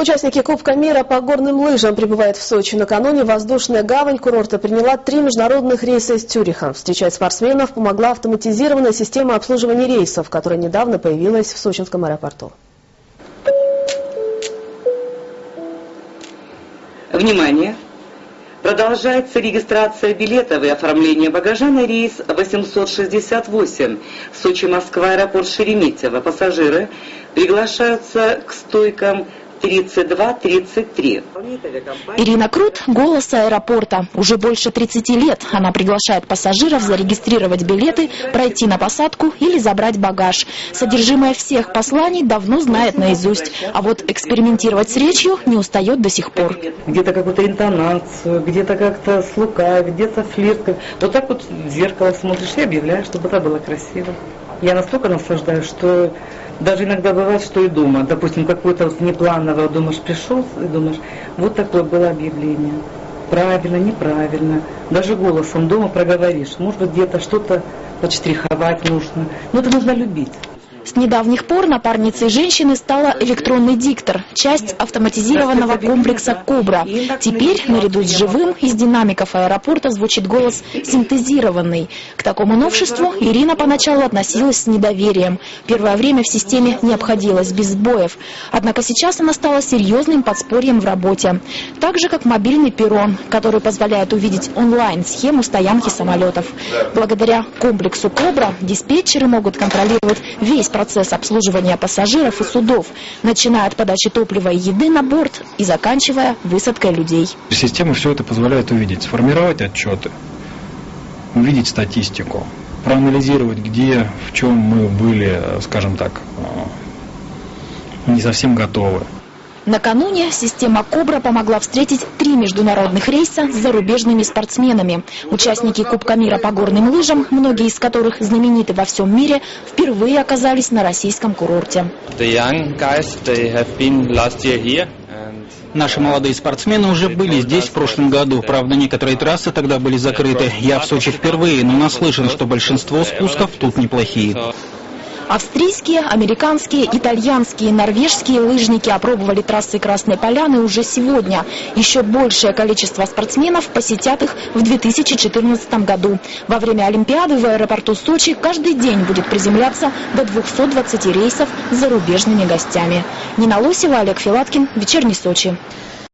Участники Кубка мира по горным лыжам прибывают в Сочи. Накануне воздушная гавань курорта приняла три международных рейса из Цюриха. Встречать спортсменов помогла автоматизированная система обслуживания рейсов, которая недавно появилась в сочинском аэропорту. Внимание! Продолжается регистрация билетов и оформление багажа на рейс 868 Сочи-Москва, аэропорт Шереметьево. Пассажиры приглашаются к стойкам 32-33. Ирина Крут – голос аэропорта. Уже больше 30 лет она приглашает пассажиров зарегистрировать билеты, пройти на посадку или забрать багаж. Содержимое всех посланий давно знает наизусть, а вот экспериментировать с речью не устает до сих пор. Где-то какую-то интонацию, где-то как-то слука, где-то флирт. Вот так вот в зеркало смотришь и объявляешь, чтобы это было красиво. Я настолько наслаждаюсь, что даже иногда бывает, что и дома, допустим, какое-то вот неплановое, думаешь, пришел и думаешь, вот такое было объявление. Правильно, неправильно. Даже голосом дома проговоришь. Может быть, где-то что-то подштриховать нужно. Но это нужно любить. С недавних пор напарницей женщины стала электронный диктор, часть автоматизированного комплекса «Кобра». Теперь, наряду с живым, из динамиков аэропорта звучит голос синтезированный. К такому новшеству Ирина поначалу относилась с недоверием. Первое время в системе не обходилось без сбоев. Однако сейчас она стала серьезным подспорьем в работе. Так же, как мобильный перрон, который позволяет увидеть онлайн-схему стоянки самолетов. Благодаря комплексу «Кобра» диспетчеры могут контролировать весь процесс обслуживания пассажиров и судов, начиная от подачи топлива и еды на борт и заканчивая высадкой людей. Система все это позволяет увидеть, сформировать отчеты, увидеть статистику, проанализировать, где, в чем мы были, скажем так, не совсем готовы. Накануне система «Кобра» помогла встретить три международных рейса с зарубежными спортсменами. Участники Кубка мира по горным лыжам, многие из которых знамениты во всем мире, впервые оказались на российском курорте. Наши молодые спортсмены уже были здесь в прошлом году. Правда, некоторые трассы тогда были закрыты. Я в Сочи впервые, но наслышан, что большинство спусков тут неплохие. Австрийские, американские, итальянские, норвежские лыжники опробовали трассы Красной Поляны уже сегодня. Еще большее количество спортсменов посетят их в 2014 году. Во время Олимпиады в аэропорту Сочи каждый день будет приземляться до 220 рейсов с зарубежными гостями. Нина Лосева, Олег Филаткин, Вечерний Сочи.